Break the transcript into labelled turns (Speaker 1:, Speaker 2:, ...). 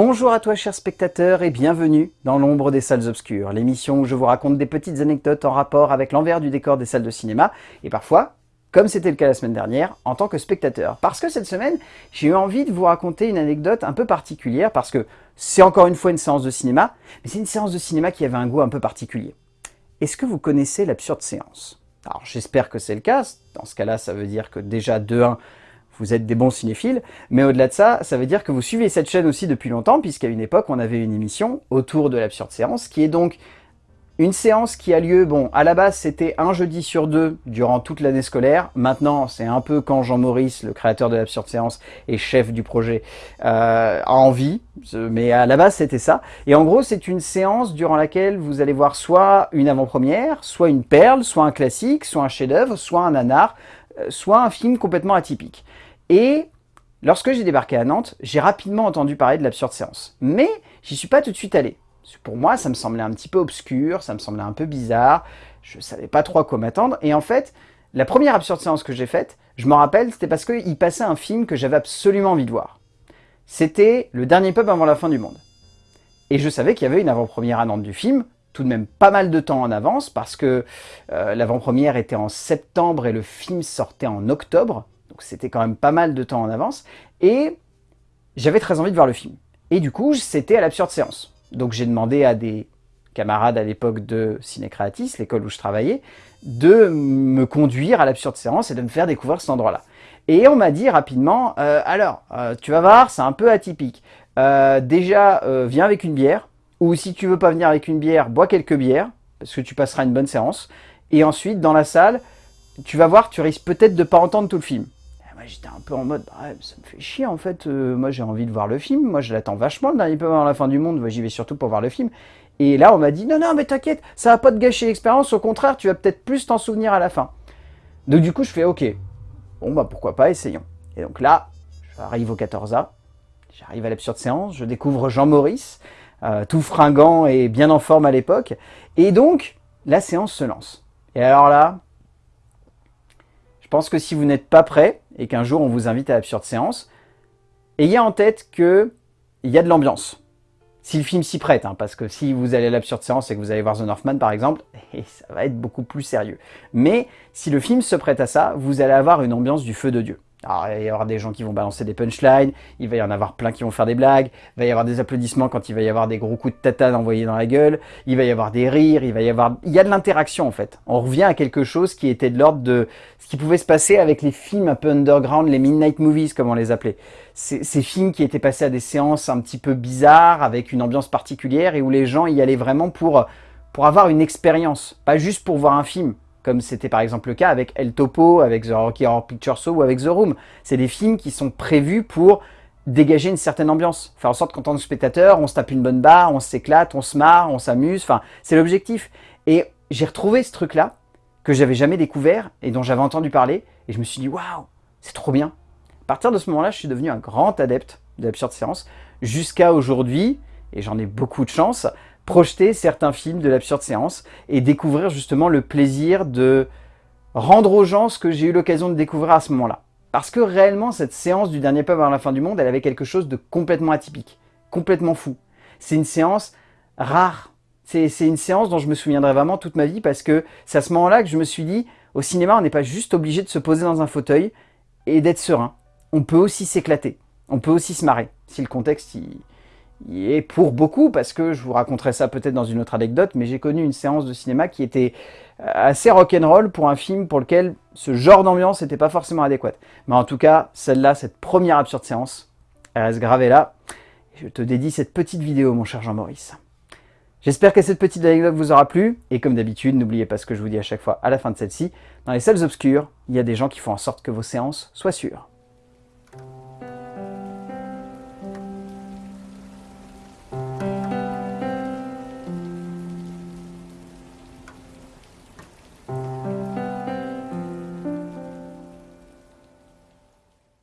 Speaker 1: Bonjour à toi chers spectateurs et bienvenue dans l'ombre des salles obscures, l'émission où je vous raconte des petites anecdotes en rapport avec l'envers du décor des salles de cinéma et parfois, comme c'était le cas la semaine dernière, en tant que spectateur. Parce que cette semaine, j'ai eu envie de vous raconter une anecdote un peu particulière parce que c'est encore une fois une séance de cinéma, mais c'est une séance de cinéma qui avait un goût un peu particulier. Est-ce que vous connaissez l'absurde séance? Alors j'espère que c'est le cas, dans ce cas-là ça veut dire que déjà de 1, vous êtes des bons cinéphiles, mais au-delà de ça, ça veut dire que vous suivez cette chaîne aussi depuis longtemps, puisqu'à une époque, on avait une émission autour de l'absurde séance, qui est donc une séance qui a lieu, bon, à la base, c'était un jeudi sur deux durant toute l'année scolaire. Maintenant, c'est un peu quand Jean Maurice, le créateur de l'absurde séance et chef du projet, euh, a envie, mais à la base, c'était ça. Et en gros, c'est une séance durant laquelle vous allez voir soit une avant-première, soit une perle, soit un classique, soit un chef-d'œuvre, soit un nanar, euh, soit un film complètement atypique. Et lorsque j'ai débarqué à Nantes, j'ai rapidement entendu parler de l'absurde séance. Mais j'y suis pas tout de suite allé. Pour moi, ça me semblait un petit peu obscur, ça me semblait un peu bizarre, je savais pas trop à quoi m'attendre. Et en fait, la première absurde séance que j'ai faite, je me rappelle, c'était parce qu'il passait un film que j'avais absolument envie de voir. C'était Le Dernier Peuple avant la fin du monde. Et je savais qu'il y avait une avant-première à Nantes du film, tout de même pas mal de temps en avance, parce que euh, l'avant-première était en septembre et le film sortait en octobre, donc c'était quand même pas mal de temps en avance, et j'avais très envie de voir le film. Et du coup, c'était à l'absurde séance. Donc j'ai demandé à des camarades à l'époque de Ciné l'école où je travaillais, de me conduire à l'absurde séance et de me faire découvrir cet endroit-là. Et on m'a dit rapidement, euh, alors, euh, tu vas voir, c'est un peu atypique. Euh, déjà, viens avec une bière, ou si tu veux pas venir avec une bière, bois quelques bières, parce que tu passeras une bonne séance. Et ensuite, dans la salle, tu vas voir, tu risques peut-être de pas entendre tout le film j'étais un peu en mode, bah, ça me fait chier en fait, euh, moi j'ai envie de voir le film, moi je l'attends vachement, le dernier peu avant la fin du monde, j'y vais surtout pour voir le film. Et là on m'a dit, non non mais t'inquiète, ça va pas te gâcher l'expérience, au contraire tu vas peut-être plus t'en souvenir à la fin. Donc du coup je fais, ok, bon bah pourquoi pas, essayons. Et donc là, j'arrive au 14A, j'arrive à l'absurde séance, je découvre Jean Maurice, euh, tout fringant et bien en forme à l'époque, et donc la séance se lance. Et alors là, je pense que si vous n'êtes pas prêt, et qu'un jour on vous invite à l'absurde séance, ayez en tête qu'il y a de l'ambiance. Si le film s'y prête, hein, parce que si vous allez à l'absurde séance et que vous allez voir The Northman par exemple, ça va être beaucoup plus sérieux. Mais si le film se prête à ça, vous allez avoir une ambiance du feu de Dieu. Alors, il va y avoir des gens qui vont balancer des punchlines, il va y en avoir plein qui vont faire des blagues, il va y avoir des applaudissements quand il va y avoir des gros coups de tatane envoyés dans la gueule, il va y avoir des rires, il va y avoir... Il y a de l'interaction en fait. On revient à quelque chose qui était de l'ordre de ce qui pouvait se passer avec les films un peu underground, les midnight movies comme on les appelait. Ces, films qui étaient passés à des séances un petit peu bizarres, avec une ambiance particulière, et où les gens y allaient vraiment pour, pour avoir une expérience, pas juste pour voir un film comme c'était par exemple le cas avec El Topo, avec The Rocky Horror Picture Show ou avec The Room. C'est des films qui sont prévus pour dégager une certaine ambiance, faire en sorte qu'en tant que spectateur, on se tape une bonne barre, on s'éclate, on se marre, on s'amuse, enfin, c'est l'objectif. Et j'ai retrouvé ce truc-là, que j'avais jamais découvert et dont j'avais entendu parler, et je me suis dit, waouh, c'est trop bien. À partir de ce moment-là, je suis devenu un grand adepte de l'absurde séance, jusqu'à aujourd'hui, et j'en ai beaucoup de chance, projeter certains films de l'absurde séance et découvrir justement le plaisir de rendre aux gens ce que j'ai eu l'occasion de découvrir à ce moment-là. Parce que réellement, cette séance du dernier peuple à la fin du monde, elle avait quelque chose de complètement atypique, complètement fou. C'est une séance rare. C'est une séance dont je me souviendrai vraiment toute ma vie parce que c'est à ce moment-là que je me suis dit, au cinéma, on n'est pas juste obligé de se poser dans un fauteuil et d'être serein. On peut aussi s'éclater. On peut aussi se marrer, si le contexte et pour beaucoup, parce que je vous raconterai ça peut-être dans une autre anecdote, mais j'ai connu une séance de cinéma qui était euh, assez rock'n'roll pour un film pour lequel ce genre d'ambiance n'était pas forcément adéquate. Mais en tout cas, celle-là, cette première absurde séance, elle reste gravée là. Je te dédie cette petite vidéo, mon cher Jean-Maurice. J'espère que cette petite anecdote vous aura plu, et comme d'habitude, n'oubliez pas ce que je vous dis à chaque fois à la fin de celle-ci, dans les salles obscures, il y a des gens qui font en sorte que vos séances soient sûres.